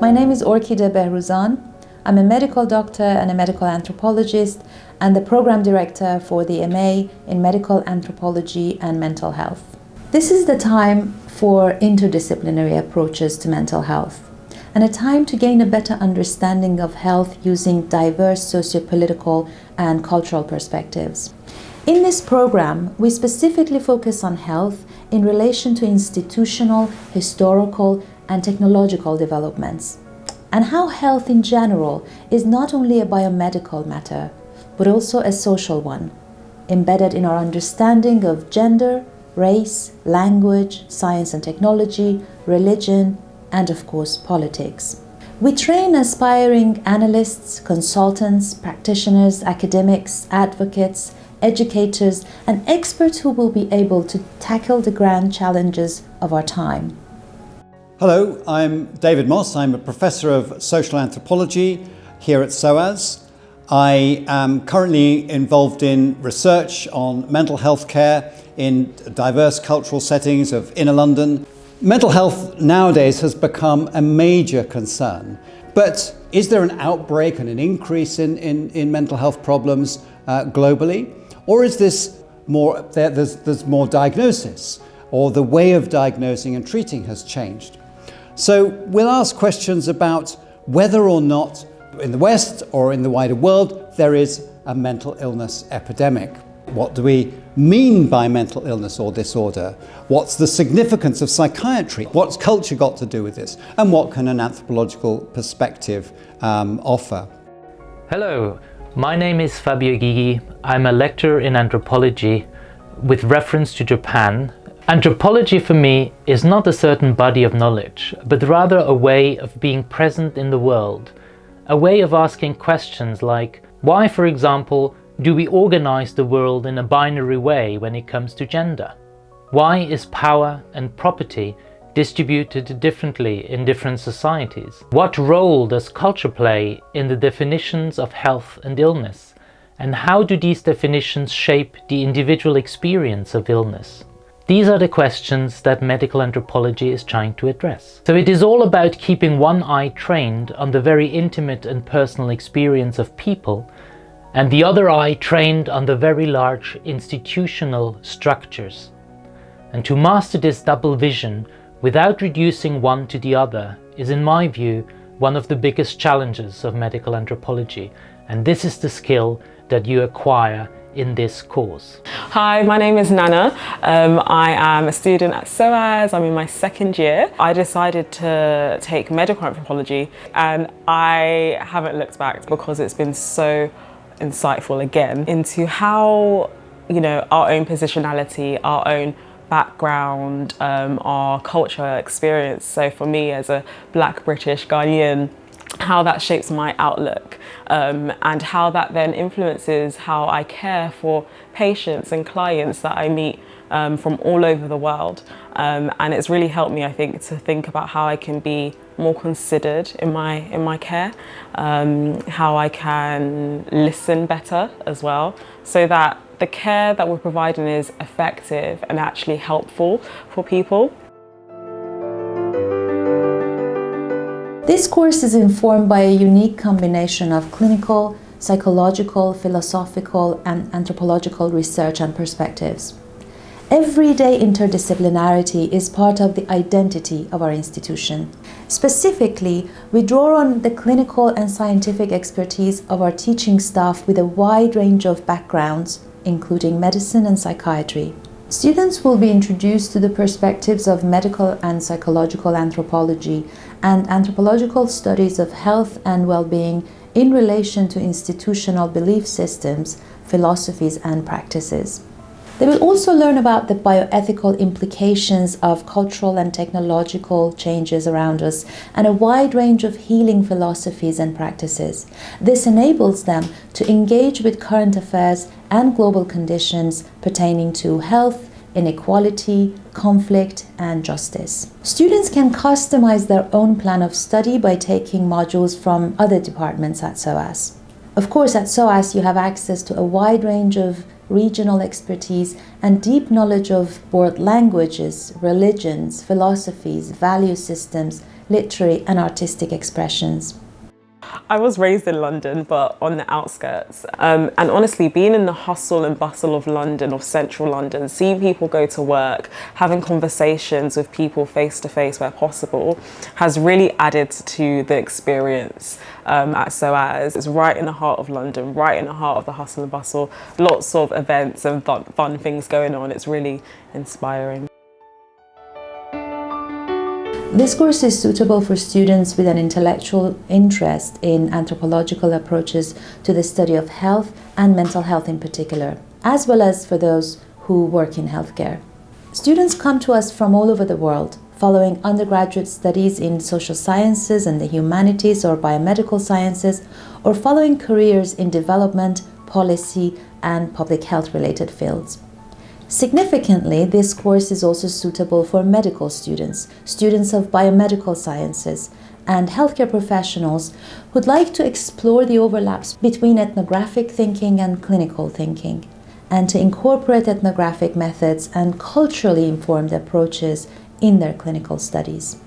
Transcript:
My name is Orkideh Behrouzan. I'm a medical doctor and a medical anthropologist and the program director for the MA in Medical Anthropology and Mental Health. This is the time for interdisciplinary approaches to mental health and a time to gain a better understanding of health using diverse socio-political and cultural perspectives. In this program, we specifically focus on health in relation to institutional, historical and technological developments, and how health in general is not only a biomedical matter, but also a social one, embedded in our understanding of gender, race, language, science and technology, religion, and of course politics. We train aspiring analysts, consultants, practitioners, academics, advocates, educators and experts who will be able to tackle the grand challenges of our time. Hello, I'm David Mosse. I'm a professor of social anthropology here at SOAS. I am currently involved in research on mental health care in diverse cultural settings of inner London. Mental health nowadays has become a major concern, but is there an outbreak and an increase in, in, in mental health problems uh, globally? Or is this more, there, there's, there's more diagnosis or the way of diagnosing and treating has changed? So we'll ask questions about whether or not in the West or in the wider world there is a mental illness epidemic. What do we mean by mental illness or disorder? What's the significance of psychiatry? What's culture got to do with this? And what can an anthropological perspective um, offer? Hello, my name is Fabio Gygi. I'm a lecturer in anthropology with reference to Japan. Anthropology for me is not a certain body of knowledge, but rather a way of being present in the world, a way of asking questions like, why, for example, do we organize the world in a binary way when it comes to gender? Why is power and property distributed differently in different societies? What role does culture play in the definitions of health and illness? And how do these definitions shape the individual experience of illness? These are the questions that medical anthropology is trying to address. So it is all about keeping one eye trained on the very intimate and personal experience of people and the other eye trained on the very large institutional structures. And to master this double vision without reducing one to the other is in my view one of the biggest challenges of medical anthropology and this is the skill that you acquire in this course. Hi, my name is Nana. Um, I am a student at SOAS. I'm in my second year. I decided to take medical anthropology and I haven't looked back because it's been so insightful again into how, you know, our own positionality, our own background, um, our culture experience. So for me as a black British Ghanaian, how that shapes my outlook um, and how that then influences how I care for patients and clients that I meet um, from all over the world. Um, and it's really helped me, I think, to think about how I can be more considered in my, in my care, um, how I can listen better as well, so that the care that we're providing is effective and actually helpful for people. This course is informed by a unique combination of clinical, psychological, philosophical and anthropological research and perspectives. Everyday interdisciplinarity is part of the identity of our institution. Specifically, we draw on the clinical and scientific expertise of our teaching staff with a wide range of backgrounds, including medicine and psychiatry. Students will be introduced to the perspectives of medical and psychological anthropology and anthropological studies of health and well-being in relation to institutional belief systems, philosophies and practices. They will also learn about the bioethical implications of cultural and technological changes around us and a wide range of healing philosophies and practices. This enables them to engage with current affairs and global conditions pertaining to health, inequality, conflict and justice. Students can customize their own plan of study by taking modules from other departments at SOAS. Of course, at SOAS you have access to a wide range of regional expertise and deep knowledge of both languages, religions, philosophies, value systems, literary and artistic expressions. I was raised in London, but on the outskirts. Um, and honestly, being in the hustle and bustle of London, of central London, seeing people go to work, having conversations with people face to face where possible, has really added to the experience um, at SOAS. It's right in the heart of London, right in the heart of the hustle and bustle. Lots of events and fun, fun things going on. It's really inspiring. This course is suitable for students with an intellectual interest in anthropological approaches to the study of health and mental health in particular, as well as for those who work in healthcare. Students come to us from all over the world, following undergraduate studies in social sciences and the humanities or biomedical sciences, or following careers in development, policy, and public health related fields. Significantly, this course is also suitable for medical students, students of biomedical sciences, and healthcare professionals who'd like to explore the overlaps between ethnographic thinking and clinical thinking, and to incorporate ethnographic methods and culturally informed approaches in their clinical studies.